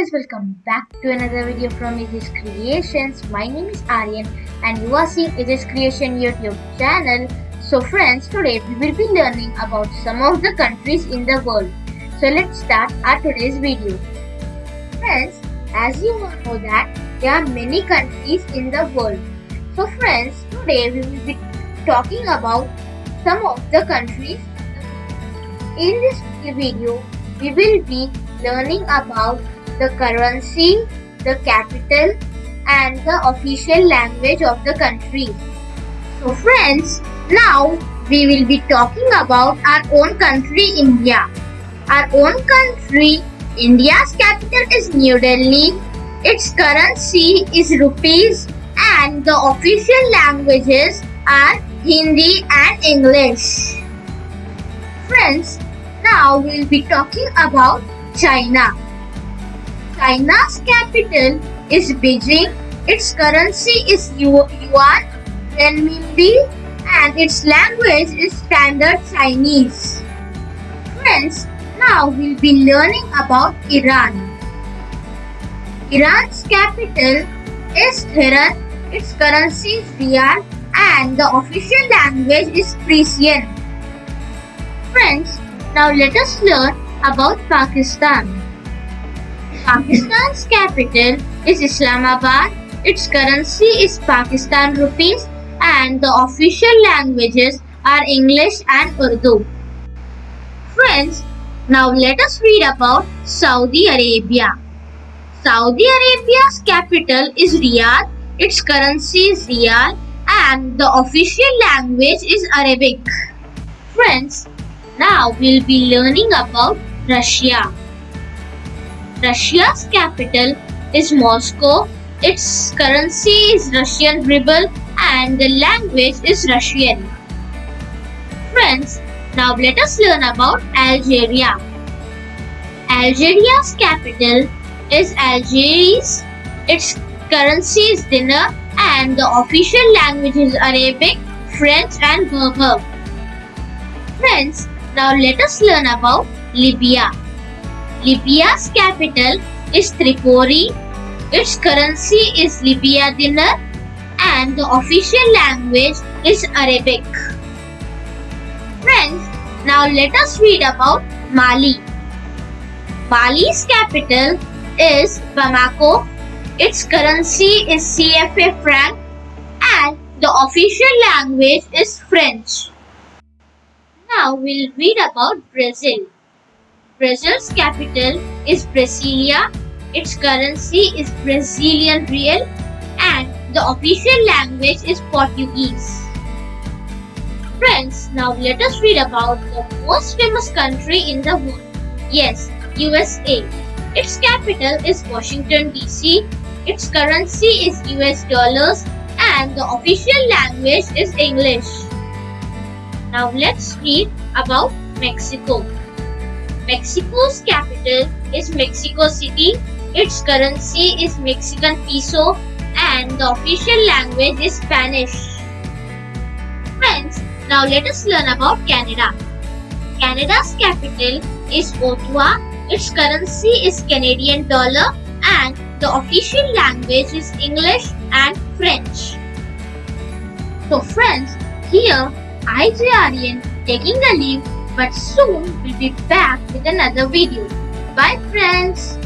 guys welcome back to another video from Aegis Creations. My name is Aryan and you are seeing Aegis Creation YouTube channel. So friends today we will be learning about some of the countries in the world. So let's start our today's video. Friends as you know that there are many countries in the world. So friends today we will be talking about some of the countries. In this video we will be learning about the currency, the capital and the official language of the country. So friends, now we will be talking about our own country India. Our own country, India's capital is New Delhi. Its currency is rupees and the official languages are Hindi and English. Friends, now we will be talking about China. China's capital is Beijing. Its currency is yuan, renminbi, and its language is Standard Chinese. Friends, now we'll be learning about Iran. Iran's capital is Tehran. Its currency is rial and the official language is Persian. Friends, now let us learn about Pakistan. Pakistan's capital is Islamabad. Its currency is Pakistan rupees and the official languages are English and Urdu. Friends, now let us read about Saudi Arabia. Saudi Arabia's capital is Riyadh. Its currency is Riyal and the official language is Arabic. Friends, now we'll be learning about Russia. Russia's capital is Moscow. Its currency is Russian ruble and the language is Russian. Friends, now let us learn about Algeria. Algeria's capital is Algiers. Its currency is dinar and the official language is Arabic, French and Berber. Friends, now let us learn about Libya. Libya's capital is Tripoli. Its currency is Libya dinar and the official language is Arabic. Friends, now let us read about Mali. Mali's capital is Bamako. Its currency is CFA franc and the official language is French. Now we'll read about Brazil. Brazil's capital is Brasilia. Its currency is Brazilian real and the official language is Portuguese. Friends, now let us read about the most famous country in the world. Yes, USA. Its capital is Washington DC. Its currency is US dollars and the official language is English. Now let's read about Mexico. Mexico's capital is Mexico City. Its currency is Mexican peso and the official language is Spanish. Friends, now let us learn about Canada. Canada's capital is Ottawa. Its currency is Canadian dollar and the official language is English and French. So friends, here I, Aryan, taking the leave but soon we'll be back with another video. Bye friends!